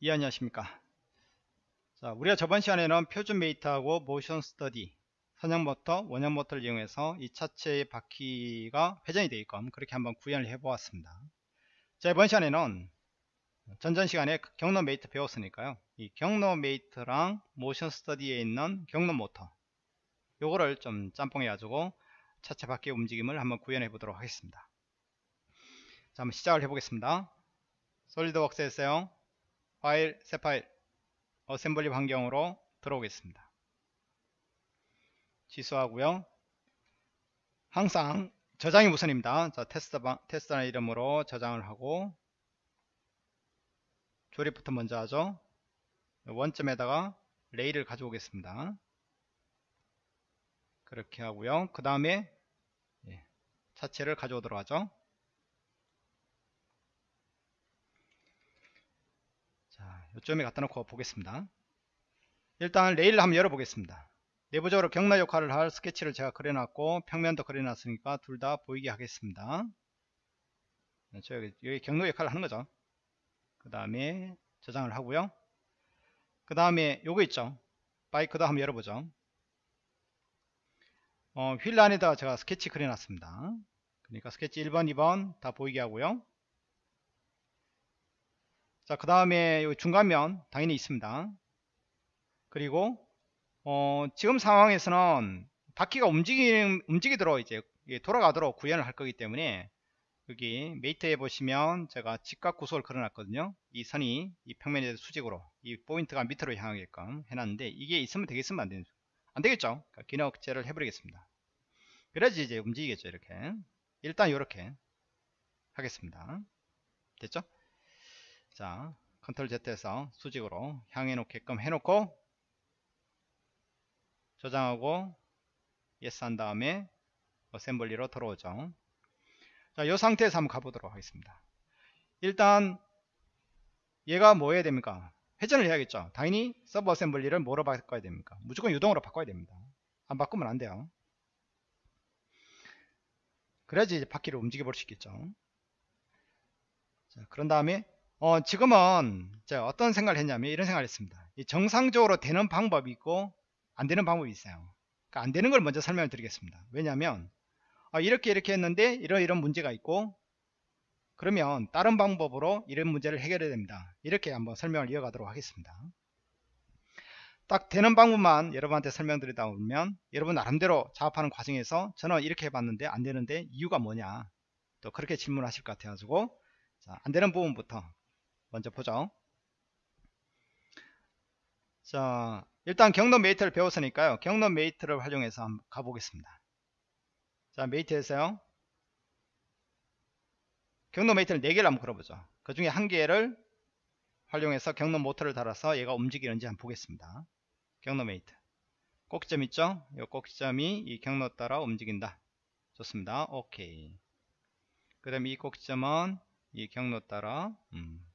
예 안녕하십니까? 자 우리가 저번 시간에는 표준 메이트하고 모션 스터디 선형 모터 원형 모터를 이용해서 이 차체의 바퀴가 회전이 되게끔 그렇게 한번 구현을 해 보았습니다. 자 이번 시간에는 전전 시간에 경로 메이트 배웠으니까요. 이 경로 메이트랑 모션 스터디에 있는 경로 모터 요거를 좀 짬뽕해 가지고 차체 바퀴 움직임을 한번 구현해 보도록 하겠습니다. 자 한번 시작을 해 보겠습니다. 솔리드웍스에서요 파일, 새 파일, 어셈블리 환경으로 들어오겠습니다. 취소하고요. 항상 저장이 우선입니다. 자, 테스트 방, 테스트라는 이름으로 저장을 하고 조립부터 먼저 하죠. 원점에다가 레일을 가져오겠습니다. 그렇게 하고요. 그 다음에 예, 차체를 가져오도록 하죠. 요점에 갖다 놓고 보겠습니다. 일단 레일을 한번 열어 보겠습니다. 내부적으로 경로 역할을 할 스케치를 제가 그려놨고 평면도 그려놨으니까 둘 다 보이게 하겠습니다. 저 여기, 여기 경로 역할을 하는 거죠. 그 다음에 저장을 하고요. 그 다음에 요거 있죠. 바이크도 한번 열어보죠. 어, 휠 안에다가 제가 스케치 그려놨습니다. 그러니까 스케치 1번 2번 다 보이게 하고요 자, 그 다음에 중간면 당연히 있습니다. 그리고 어, 지금 상황에서는 바퀴가 움직이, 움직이도록 이제 돌아가도록 구현을 할 거기 때문에 여기 mate에 보시면 제가 직각 구속을 걸어놨거든요. 이 선이 이 평면에 수직으로 이 포인트가 밑으로 향하게끔 해놨는데 이게 있으면 되겠으면 안, 되는, 안 되겠죠. 그러니까 기억제를 해버리겠습니다. 그래야지 이제 움직이겠죠. 이렇게 일단 이렇게 하겠습니다. 됐죠? 자 컨트롤 Z에서 수직으로 향해 놓게끔 해놓고 저장하고 yes 한 다음에 어셈블리로 들어오죠 자, 이 상태에서 한번 가보도록 하겠습니다. 일단 얘가 뭐 해야 됩니까? 회전을 해야겠죠. 당연히 sub assembly를 뭐로 바꿔야 됩니까? 무조건 유동으로 바꿔야 됩니다. 안 바꾸면 안 돼요. 그래야지 바퀴를 움직여 볼 수 있겠죠. 자, 그런 다음에 어, 지금은 제가 어떤 생각을 했냐면 이런 생각을 했습니다. 정상적으로 되는 방법이 있고 안 되는 방법이 있어요. 그러니까 안 되는 걸 먼저 설명을 드리겠습니다. 왜냐하면 어, 이렇게 이렇게 했는데 이런 이런 문제가 있고 그러면 다른 방법으로 이런 문제를 해결해야 됩니다. 이렇게 한번 설명을 이어가도록 하겠습니다. 딱 되는 방법만 여러분한테 설명드리다 보면 여러분 나름대로 작업하는 과정에서 저는 이렇게 해봤는데 안 되는데 이유가 뭐냐 또 그렇게 질문하실 것 같아가지고 자, 안 되는 부분부터 먼저 보죠. 자, 일단 경로 mate를 배웠으니까요. 경로 mate를 활용해서 한번 가보겠습니다. 자, mate에서요. 경로 mate를 4개를 한번 걸어보죠. 그 중에 한 개를 활용해서 경로 모터를 달아서 얘가 움직이는지 한번 보겠습니다. 경로 mate. 꼭지점 있죠? 이 꼭지점이 이 경로 따라 움직인다. 좋습니다. 오케이. 그 다음에 이 꼭지점은 이 경로 따라 음,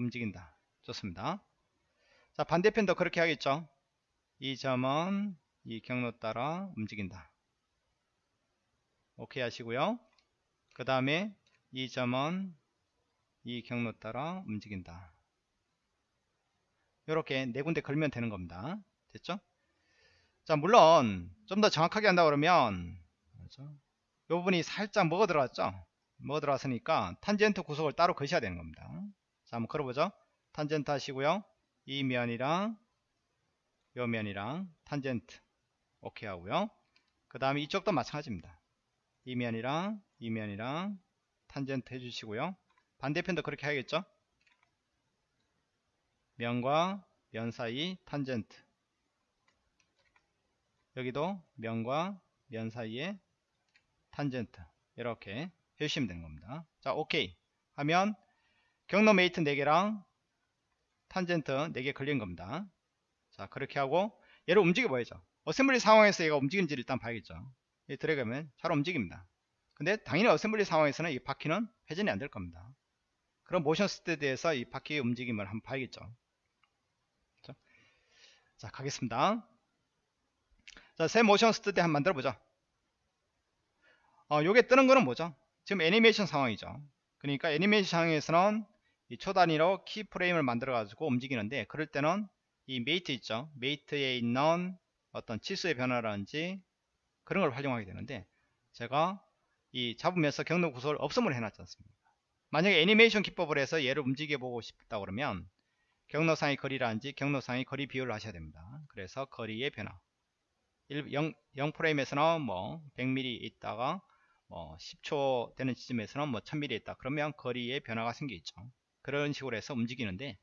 움직인다. 좋습니다. 자 반대편도 그렇게 하겠죠. 이 점은 이 경로 따라 움직인다. 오케이 하시고요. 그 다음에 이 점은 이 경로 따라 움직인다. 이렇게 네 군데 걸면 되는 겁니다. 됐죠? 자 물론 좀 더 정확하게 한다 그러면? 이 부분이 살짝 먹어 들어왔죠? 먹어 들어왔으니까 탄젠트 구속을 따로 거셔야 되는 겁니다. 자 한번 걸어보죠. 탄젠트 하시고요. 이 면이랑 요 면이랑 탄젠트. 오케이 하고요. 그 다음에 이쪽도 마찬가지입니다. 이 면이랑 이 면이랑 탄젠트 해주시고요. 반대편도 그렇게 하겠죠? 면과 면 사이 탄젠트. 여기도 면과 면 사이에 탄젠트. 이렇게 해주시면 되는 겁니다. 자 오케이. 하면 경로 mate 4개랑 탄젠트 4개 걸린 겁니다. 자 그렇게 하고 얘를 움직여 봐야죠. assembly 상황에서 얘가 움직이는지를 일단 봐야겠죠. 이 드래그하면 잘 움직입니다. 근데 당연히 assembly 상황에서는 이 바퀴는 회전이 안 될 겁니다. 그럼 motion study에서 이 바퀴의 움직임을 한번 봐야겠죠. 그렇죠? 자 가겠습니다. 자 새 motion study 한번 만들어 보죠. 어, 요게 뜨는 거는 뭐죠? 지금 애니메이션 상황이죠. 그러니까 애니메이션 상황에서는 이 초단위로 keyframe을 만들어 가지고 움직이는데 그럴 때는 이 mate 있죠? mate에 있는 어떤 치수의 변화라든지 그런 걸 활용하게 되는데 제가 이 잡으면서 경로 구속을 없음을 해놨지 않습니까? 만약에 애니메이션 기법을 해서 얘를 움직여 보고 싶다 그러면 경로상의 거리라든지 경로상의 거리 비율을 하셔야 됩니다. 그래서 거리의 변화. 0, 0프레임에서는 뭐 100mm 있다가 뭐 10초 되는 지점에서는 뭐 1000mm 있다. 그러면 거리의 변화가 생기겠죠 그런 식으로 해서 움직이는데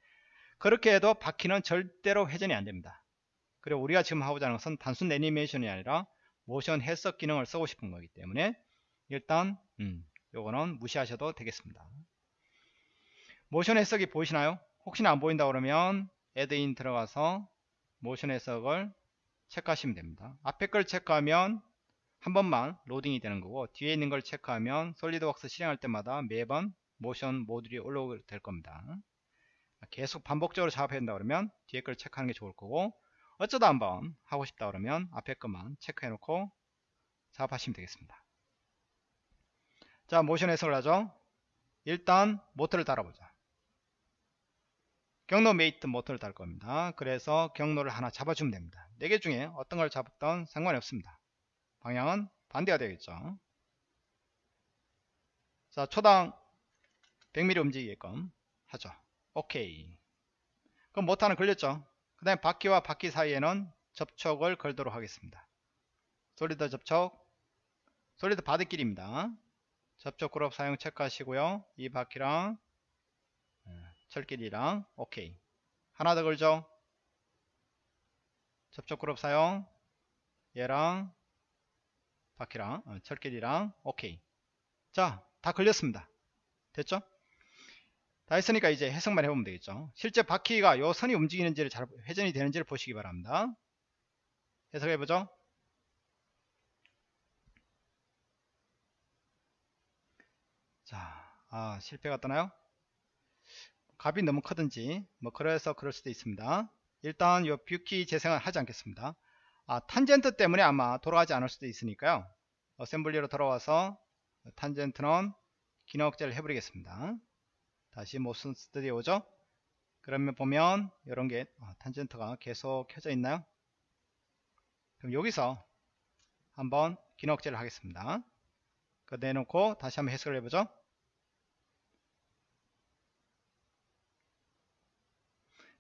그렇게 해도 바퀴는 절대로 회전이 안됩니다. 그리고 우리가 지금 하고자 하는 것은 단순 애니메이션이 아니라 모션 해석 기능을 쓰고 싶은 거기 때문에 일단 음, 요거는 무시하셔도 되겠습니다. 모션 해석이 보이시나요? 혹시나 안 보인다 그러면 애드인 들어가서 모션 해석을 체크하시면 됩니다. 앞에 걸 체크하면 한 번만 로딩이 되는 거고 뒤에 있는 걸 체크하면 솔리드웍스 실행할 때마다 매번 모션 모듈이 올라오게 될 겁니다. 계속 반복적으로 작업해야 된다 그러면 뒤에 걸 체크하는 게 좋을 거고 어쩌다 한번 하고 싶다 그러면 앞에 것만 체크해 놓고 작업하시면 되겠습니다. 자 모션 해석을 하죠. 일단 모터를 달아보자. 경로 mate 모터를 달 겁니다. 그래서 경로를 하나 잡아주면 됩니다. 4개 중에 어떤 걸 잡았던 상관이 없습니다. 방향은 반대가 되겠죠. 자 초당 100mm 움직이게끔 하죠. 오케이. 그럼 모터는 걸렸죠? 그 다음에 바퀴와 바퀴 사이에는 접촉을 걸도록 하겠습니다. 솔리드 접촉 솔리드 바드길입니다. 접촉 그룹 사용 체크하시고요. 이 바퀴랑 예, 철길이랑 오케이. 하나 더 걸죠? 접촉 그룹 사용 얘랑 바퀴랑 어, 철길이랑 오케이. 자 다 걸렸습니다. 됐죠 다 했으니까 이제 해석만 해보면 되겠죠 실제 바퀴가 요 선이 움직이는지를 잘 회전이 되는지를 보시기 바랍니다 해석해보죠 자, 아, 실패가 뜨나요? 값이 너무 크든지, 뭐, 그래서 그럴 수도 있습니다. 일단, 요 view key 재생은 하지 않겠습니다. 아, 탄젠트 때문에 아마 돌아가지 않을 수도 있으니까요. assembly로 돌아와서, 탄젠트는 기능 억제를 해버리겠습니다. 다시 motion study 오죠? 그러면 보면, 이런 게, 아, 탄젠트가 계속 켜져 있나요? 그럼 여기서 한번 기능 억제를 하겠습니다. 그 내놓고 다시 한번 해석을 해보죠.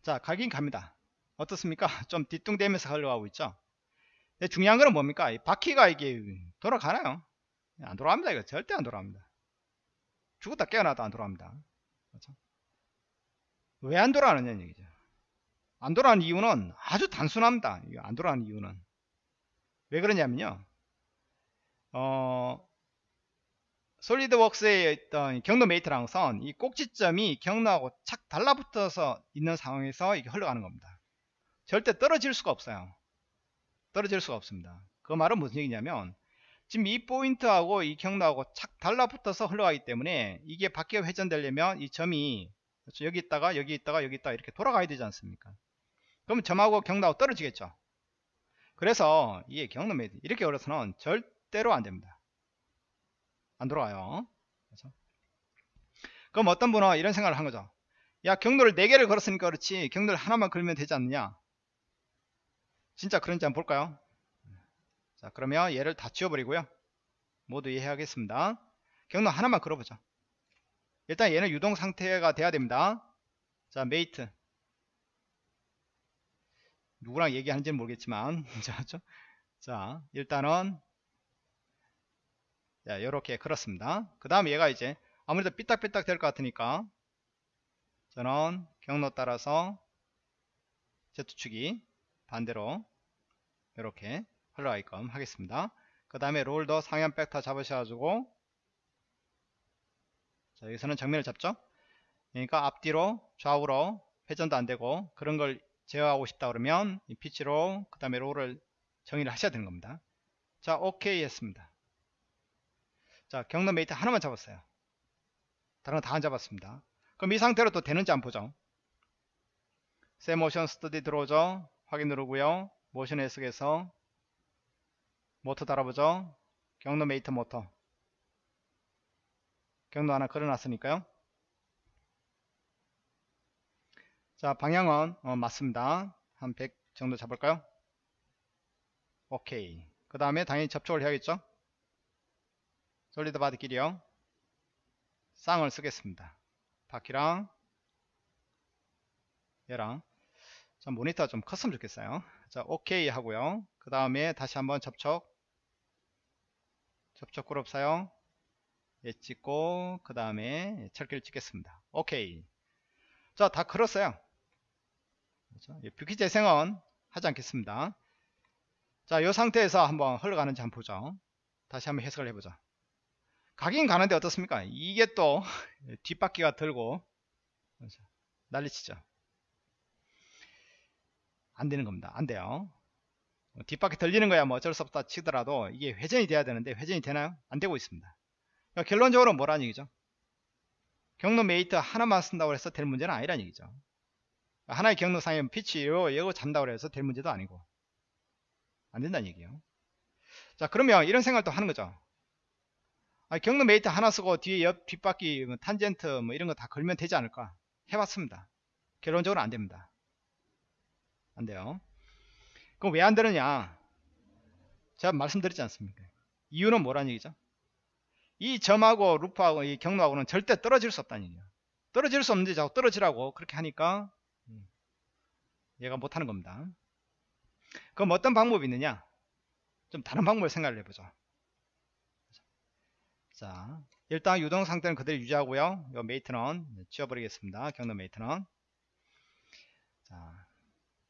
자, 가긴 갑니다. 어떻습니까? 좀 뒤뚱대면서 흘러가고 있죠. 근데 중요한 거는 뭡니까? 이 바퀴가 이게 돌아가나요? 안 돌아갑니다. 이거 절대 안 돌아갑니다. 죽었다 깨어나도 안 돌아갑니다. 그렇죠? 왜 안 돌아가느냐 얘기죠. 안 돌아가는 이유는 아주 단순합니다. 안 돌아가는 이유는 왜 그러냐면요. 어, 솔리드웍스에 있던 경로 메이트랑 선, 이 꼭지점이 경로하고 착 달라붙어서 있는 상황에서 이게 흘러가는 겁니다. 절대 떨어질 수가 없어요. 떨어질 수가 없습니다. 그 말은 무슨 얘기냐면, 지금 이 포인트하고 이 경로하고 착 달라붙어서 흘러가기 때문에 이게 바퀴가 회전되려면 이 점이 그렇죠? 여기 있다가 여기 있다가 여기 있다가 이렇게 돌아가야 되지 않습니까? 그럼 점하고 경로하고 떨어지겠죠. 그래서 이게 경로 mate 이렇게 걸어서는 절대로 안 됩니다. 안 돌아가요. 그래서 그럼 어떤 분은 이런 생각을 한 거죠. 야 경로를 4개를 걸었으니까 그렇지 경로를 하나만 걸면 되지 않느냐. 진짜 그런지 한번 볼까요? 자 그러면 얘를 다 지워버리고요. 모두 예 하겠습니다. 경로 하나만 걸어보죠. 일단 얘는 유동 상태가 돼야 됩니다. 자 mate 누구랑 얘기하는지는 모르겠지만 자 일단은 자, 이렇게 그렇습니다. 그 다음에 얘가 이제 아무래도 삐딱삐딱 될 것 같으니까 저는 경로 따라서 Z축이 반대로 이렇게 흘러가게끔 하겠습니다. 그 다음에 롤더 상향 벡터 잡으셔가지고 자 여기서는 정면을 잡죠. 그러니까 앞뒤로 좌우로 회전도 안되고 그런 걸 제어하고 싶다 그러면 이 피치로 그 다음에 롤을 정의를 하셔야 되는 겁니다. 자 오케이 했습니다. 자 경로 mate 하나만 잡았어요 다른 거 다 안 잡았습니다 그럼 이 상태로 또 되는지 한번 보죠 새 motion study 들어오죠 확인 누르고요 모션 해석에서 모터 달아보죠. 경로 mate 모터. 경로 하나 걸어놨으니까요. 자 방향은 어, 맞습니다. 한 100 정도 잡을까요? 오케이. 그 다음에 당연히 접촉을 해야겠죠? 솔리드 바디끼리요. 쌍을 쓰겠습니다. 바퀴랑 얘랑. 자 모니터가 좀 컸으면 좋겠어요. 자 오케이 하고요. 그 다음에 다시 한번 접촉 접촉 그룹 사용 예 찍고 그 다음에 철기를 찍겠습니다 오케이 자다 걸었어요 그렇죠? 예, view key 재생은 하지 않겠습니다 자 이 상태에서 한번 흘러가는지 한번 보죠 다시 한번 해석을 해보죠 가긴 가는데 어떻습니까 이게 또 뒷바퀴가 들고 그렇죠? 난리치죠 안 되는 겁니다. 안 돼요. 뒷바퀴 들리는 거야 뭐 어쩔 수 없다 치더라도 이게 회전이 돼야 되는데 회전이 되나요? 안 되고 있습니다. 그러니까 결론적으로 뭐라는 얘기죠? 경로 mate 하나만 쓴다고 해서 될 문제는 아니라는 얘기죠. 하나의 경로상에 피치로 이거 잔다고 해서 될 문제도 아니고 안 된다는 얘기예요. 자 그러면 이런 생각도 하는 거죠. 아, 경로 mate 하나 쓰고 뒤에 옆 뒷바퀴 뭐 탄젠트 뭐 이런 거 다 걸면 되지 않을까 해봤습니다. 결론적으로 안 됩니다. 안 돼요. 그럼 왜 안 되느냐? 제가 말씀드렸지 않습니까? 이유는 뭐라는 얘기죠? 이 점하고 루프하고 이 경로하고는 절대 떨어질 수 없다는 얘기예요. 떨어질 수 없는데 자꾸 떨어지라고 그렇게 하니까 음, 얘가 못하는 겁니다. 그럼 어떤 방법이 있느냐? 좀 다른 방법을 생각을 해보죠. 자, 일단 유동 상태는 그대로 유지하고요. 이 mate는 지워버리겠습니다. 경로 mate는. 자,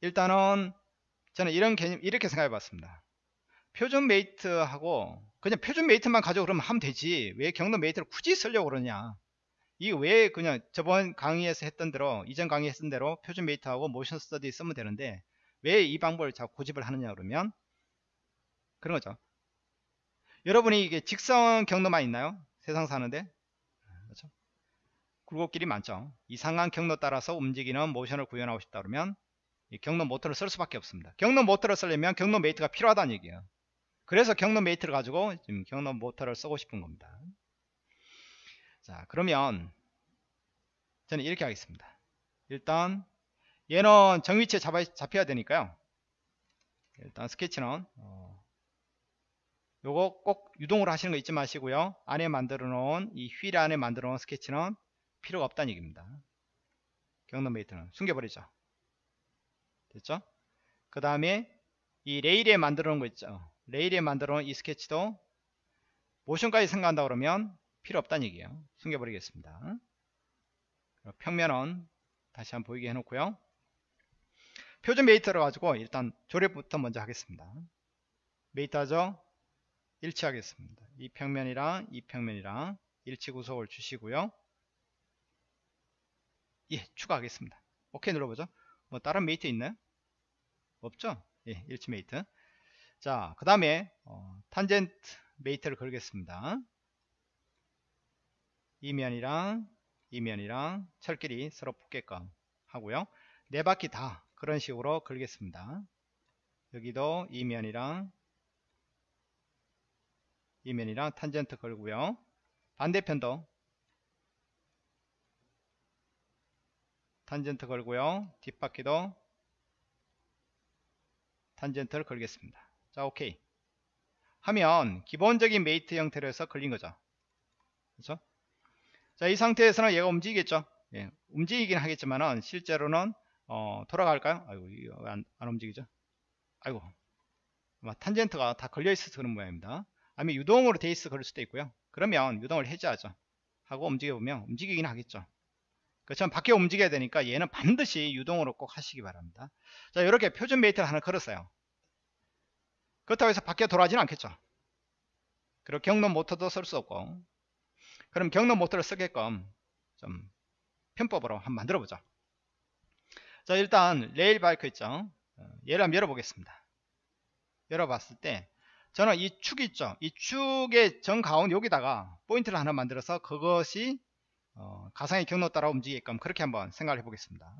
일단은 저는 이런 개념 이렇게 생각해 봤습니다. 표준 mate하고 그냥 표준 mate만 가지고 그러면 하면 되지. 왜 경로 mate를 굳이 쓰려고 그러냐. 이게 왜 그냥 저번 강의에서 했던 대로 이전 강의 했던 대로 표준 mate하고 motion study 쓰면 되는데 왜 이 방법을 자꾸 고집을 하느냐 그러면 그런 거죠. 여러분이 이게 직선 경로만 있나요? 세상 사는데? 그렇죠? 굴곡길이 많죠. 이상한 경로 따라서 움직이는 모션을 구현하고 싶다 그러면 경로 모터를 쓸 수밖에 없습니다. 경로 모터를 쓰려면 경로 mate가 필요하다는 얘기예요. 그래서 경로 mate를 가지고 지금 경로 모터를 쓰고 싶은 겁니다. 자 그러면 저는 이렇게 하겠습니다. 일단 얘는 정위치에 잡아, 잡혀야 되니까요. 일단 스케치는 어, 요거 꼭 유동으로 하시는 거 잊지 마시고요. 안에 만들어 놓은 이 휠 안에 만들어 놓은 스케치는 필요가 없다는 얘기입니다. 경로 mate는 숨겨버리죠. 됐죠? 그 다음에 이 레일에 만들어 놓은 거 있죠. 레일에 만들어 놓은 이 스케치도 모션까지 생각한다 그러면 필요 없다는 얘기예요. 숨겨버리겠습니다. 평면은 다시 한번 보이게 해놓고요. 표준 mate를 가지고 일단 조립부터 먼저 하겠습니다. mate 하죠? 일치하겠습니다. 이 평면이랑 이 평면이랑 일치 구속을 주시고요. 예, 추가하겠습니다. 오케이 눌러보죠. 뭐 다른 mate 있나요? 없죠? 예, 일치 mate. 자, 그 다음에 어, 탄젠트 mate를 걸겠습니다. 이 면이랑 이 면이랑 철끼리 서로 붙게끔 하고요. 네 바퀴 다 그런 식으로 걸겠습니다. 여기도 이 면이랑 이 면이랑 탄젠트 걸고요. 반대편도 탄젠트 걸고요. 뒷바퀴도 탄젠트를 걸겠습니다. 자, 오케이. 하면 기본적인 mate 형태로 해서 걸린 거죠. 그렇죠? 자, 이 상태에서는 얘가 움직이겠죠. 예, 움직이긴 하겠지만은 실제로는 어, 돌아갈까요? 아이고, 안, 안 움직이죠. 아이고. 탄젠트가 다 걸려 있어서 그런 모양입니다. 아니면 유동으로 돼 있어 그럴 수도 있고요. 그러면 유동을 해제하죠. 하고 움직여 보면 움직이긴 하겠죠. 그렇지만 바퀴 움직여야 되니까 얘는 반드시 유동으로 꼭 하시기 바랍니다. 자 이렇게 표준 mate를 하나 걸었어요. 그렇다고 해서 바퀴 돌아가지는 않겠죠. 그리고 경로 모터도 쓸 수 없고 그럼 경로 모터를 쓰게끔 좀 편법으로 한번 만들어 보죠. 자 일단 레일 바이크 있죠. 어, 얘를 한번 열어보겠습니다. 열어봤을 때 저는 이 축 있죠. 이 축의 정 가운 여기다가 포인트를 하나 만들어서 그것이 어, 가상의 경로 따라 움직이게끔 그렇게 한번 생각을 해보겠습니다.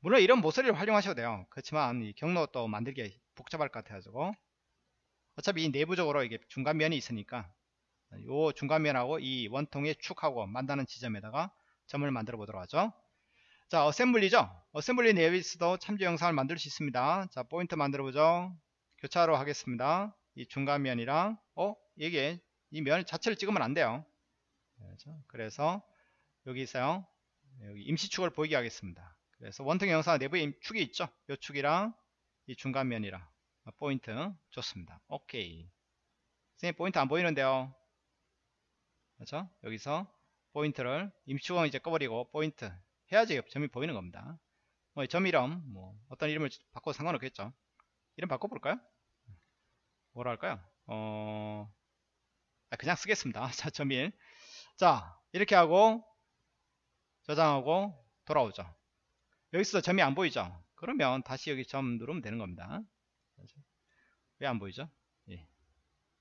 물론 이런 모서리를 활용하셔도 돼요. 그렇지만 이 경로 또 만들기 복잡할 것 같아가지고 어차피 이 내부적으로 이게 중간면이 있으니까 이 중간면하고 이 원통의 축하고 만나는 지점에다가 점을 만들어 보도록 하죠. 자 assembly죠. assembly 내에서도 참조 형상을 만들 수 있습니다. 자, 포인트 만들어 보죠. 교차로 하겠습니다. 이 중간면이랑 어 이게 이 면 자체를 찍으면 안 돼요. 그렇죠? 그래서 여기 있어요. 여기 임시축을 보이게 하겠습니다. 그래서 원통 형상 내부에 축이 있죠. 이 축이랑 이 중간면이랑 포인트 좋습니다. 오케이. 선생님 포인트 안 보이는데요. 그렇죠? 여기서 포인트를 임시축은 이제 꺼버리고 포인트 해야지 점이 보이는 겁니다. 뭐 점 이름 뭐 어떤 이름을 바꿔도 상관없겠죠. 이름 바꿔볼까요? 뭐라 할까요? 어 아, 그냥 쓰겠습니다. 자, 점일. 자, 이렇게 하고 저장하고 돌아오죠. 여기서 점이 안 보이죠? 그러면 다시 여기 점 누르면 되는 겁니다. 왜 안 보이죠? 예.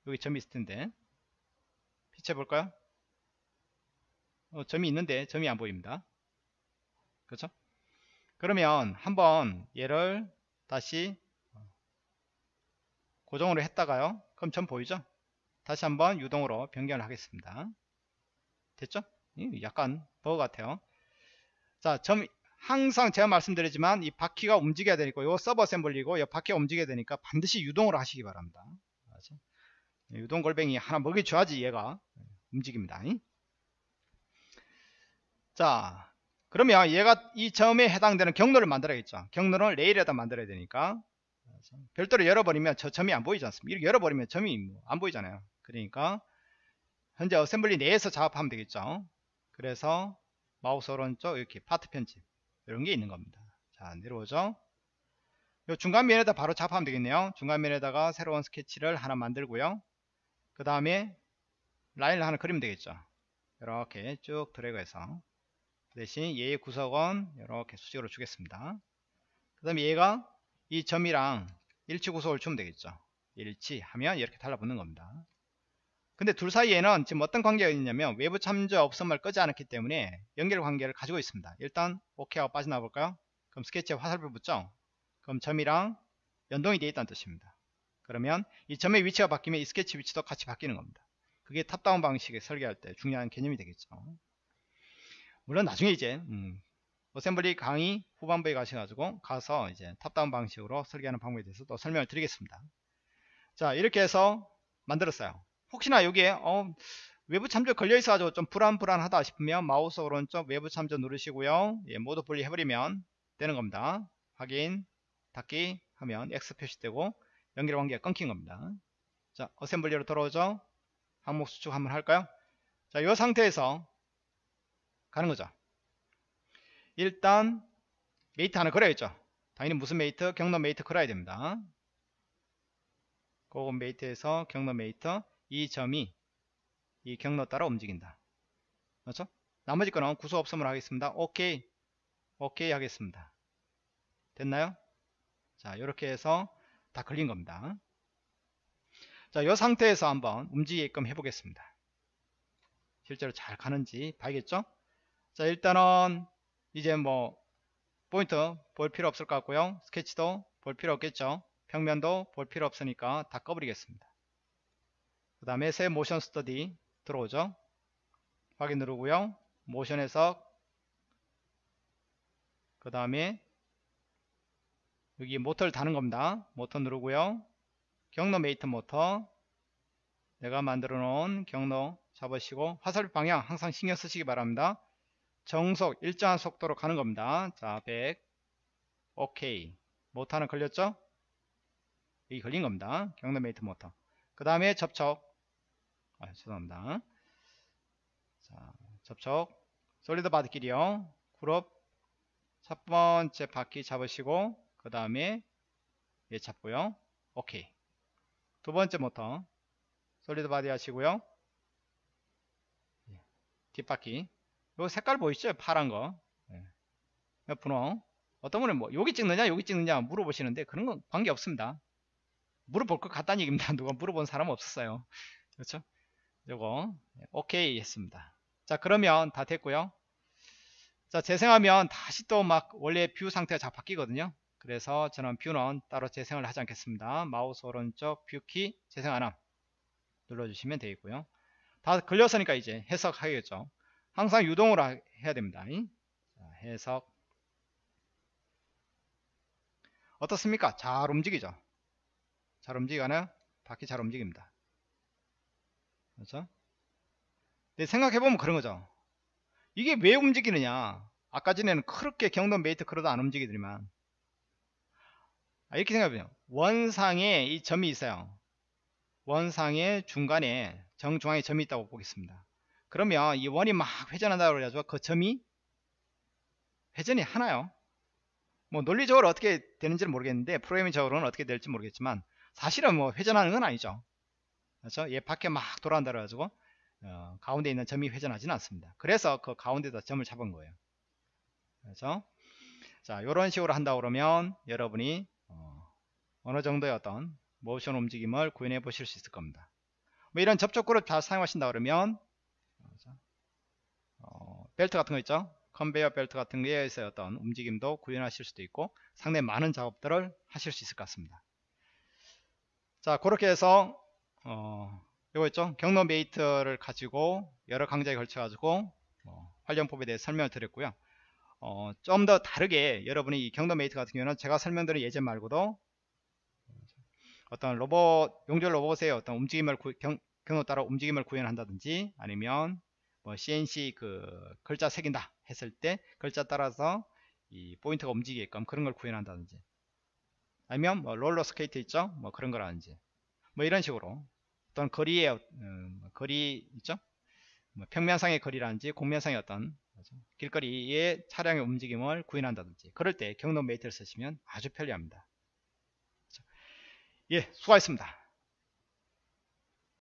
여기 점이 있을 텐데. 피치해 볼까요? 어, 점이 있는데 점이 안 보입니다. 그렇죠? 그러면 한번 얘를 다시 고정으로 했다가요. 그럼 점 보이죠? 다시 한번 유동으로 변경을 하겠습니다. 됐죠? 약간 버거 같아요. 자, 점 항상 제가 말씀드리지만 이 바퀴가 움직여야 되니까 이 서버 어셈블리고 이 바퀴가 움직여야 되니까 반드시 유동으로 하시기 바랍니다. 맞아? 유동 골뱅이 하나 먹여줘야지 얘가 움직입니다. 자, 그러면 얘가 이 점에 해당되는 경로를 만들어야겠죠. 경로를 레일에다 만들어야 되니까 별도로 열어버리면 저 점이 안 보이지 않습니까? 이렇게 열어버리면 점이 뭐안 보이잖아요. 그러니까 현재 assembly 내에서 작업하면 되겠죠. 그래서 마우스 오른쪽 이렇게 파트 편집 이런 게 있는 겁니다. 자 내려오죠. 요 중간 면에다 바로 작업하면 되겠네요. 중간 면에다가 새로운 스케치를 하나 만들고요. 그 다음에 라인을 하나 그리면 되겠죠. 이렇게 쭉 드래그해서 대신 얘의 구석은 이렇게 수직으로 주겠습니다. 그 다음에 얘가 이 점이랑 일치 구속을 주면 되겠죠. 일치하면 이렇게 달라붙는 겁니다. 근데 둘 사이에는 지금 어떤 관계가 있냐면 외부 참조 없음을 끄지 않았기 때문에 연결 관계를 가지고 있습니다. 일단 OK 하고 빠져나와 볼까요? 그럼 스케치에 화살표 붙죠? 그럼 점이랑 연동이 되어 있다는 뜻입니다. 그러면 이 점의 위치가 바뀌면 이 스케치 위치도 같이 바뀌는 겁니다. 그게 top-down 방식의 설계할 때 중요한 개념이 되겠죠. 물론 나중에 이제 음, assembly 강의 후반부에 가셔가지고 가서 이제 top-down 방식으로 설계하는 방법에 대해서 또 설명을 드리겠습니다. 자 이렇게 해서 만들었어요. 혹시나 여기에 어, 외부 참조 걸려 있어 가지고 좀 불안불안하다 싶으면 마우스 오른쪽 외부 참조 누르시고요. 예, 모두 분리 해버리면 되는 겁니다. 확인, 닫기 하면 X 표시되고 연결 관계가 끊긴 겁니다. 자, assembly로 돌아오죠. 항목 수축 한번 할까요? 자, 이 상태에서 가는 거죠. 일단 mate 하나 걸어야겠죠. 당연히 무슨 mate? 경로 mate 걸어야 됩니다. 고급 mate에서 경로 mate 이 점이 이 경로 따라 움직인다. 그렇죠? 나머지 거는 구소 없음을 하겠습니다. 오케이. 오케이 하겠습니다. 됐나요? 자, 이렇게 해서 다 걸린 겁니다. 자, 이 상태에서 한번 움직이게끔 해보겠습니다. 실제로 잘 가는지 봐야겠죠? 자, 일단은 이제 뭐 포인트 볼 필요 없을 것 같고요. 스케치도 볼 필요 없겠죠. 평면도 볼 필요 없으니까 다 꺼버리겠습니다. 그 다음에 새 모션 스터디 들어오죠? 확인 누르고요. 모션 해석. 그 다음에 여기 모터를 다는 겁니다. 모터 누르고요. 경로 mate 모터. 내가 만들어 놓은 경로 잡으시고 화살표 방향 항상 신경 쓰시기 바랍니다. 정속 일정한 속도로 가는 겁니다. 자 100 오케이 모터는 걸렸죠? 여기 걸린 겁니다. 경로 mate 모터. 그 다음에 접촉. 아, 죄송합니다. 자, 접촉. solid body끼리요. 그룹 첫 번째 바퀴 잡으시고 그 다음에 얘 잡고요. 오케이. 두 번째 모터 solid body 하시고요. 예, 뒷바퀴. 요 색깔 보이시죠? 파란 거. 예. 분홍. 어떤 분은 뭐 여기 찍느냐 여기 찍느냐 물어보시는데 그런 건 관계 없습니다. 물어볼 것 같다는 얘기입니다. 누가 물어본 사람 없었어요. 그렇죠? 요거 오케이 했습니다. 자 그러면 다 됐고요. 자 재생하면 다시 또 막 원래 view 상태가 잘 바뀌거든요. 그래서 저는 view는 따로 재생을 하지 않겠습니다. 마우스 오른쪽 view key 재생 안함. 눌러주시면 되겠고요. 다 걸렸으니까 이제 해석하겠죠. 항상 유동으로 해야 됩니다. 자, 해석. 어떻습니까? 잘 움직이죠. 잘 움직이나요? 바퀴 잘 움직입니다. 그렇죠? 근데 생각해보면 그런 거죠. 이게 왜 움직이느냐? 아까 전에는 그렇게 경로 mate 걸어도 안 움직이더니만 아, 이렇게 생각해보면 원상에 이 점이 있어요. 원상의 중간에 정중앙에 점이 있다고 보겠습니다. 그러면 이 원이 막 회전한다고 그래가지고 그 점이 회전이 하나요? 뭐 논리적으로 어떻게 되는지는 모르겠는데 프로그래밍적으로는 어떻게 될지 모르겠지만 사실은 뭐 회전하는 건 아니죠. 그렇죠? 얘 밖에 막 돌아간다 그래가지고 어, 가운데 있는 점이 회전하지는 않습니다. 그래서 그 가운데다 점을 잡은 거예요. 그렇죠? 자, 이런 식으로 한다 그러면 여러분이 어, 느 정도의 어떤 모션 움직임을 구현해 보실 수 있을 겁니다. 뭐 이런 접촉 그룹 잘 사용하신다 그러면 어, 벨트 같은 거 있죠? 컨베이어 벨트 같은 거에서 어떤 움직임도 구현하실 수도 있고 상당히 많은 작업들을 하실 수 있을 것 같습니다. 자, 그렇게 해서 어, 이거 있죠? 경로 mate를 가지고 여러 강좌에 걸쳐 가지고 어, 활용법에 대해 설명을 드렸고요. 어, 좀 더 다르게 여러분이 이 경로 mate 같은 경우는 제가 설명드린 예제 말고도 어떤 로봇 용접 로봇의 어떤 움직임을 구, 경, 경로 따라 움직임을 구현한다든지 아니면 뭐 CNC 그 글자 새긴다 했을 때 글자 따라서 이 포인트가 움직이게끔 그런 걸 구현한다든지 아니면 뭐 롤러 스케이트 있죠 뭐 그런 거라든지 뭐 이런 식으로 어떤 거리의 음, 거리 있죠? 뭐 평면상의 거리라든지 곡면상의 어떤 길거리의 차량의 움직임을 구현한다든지 그럴 때 경로 mate를 쓰시면 아주 편리합니다. 예 수고하셨습니다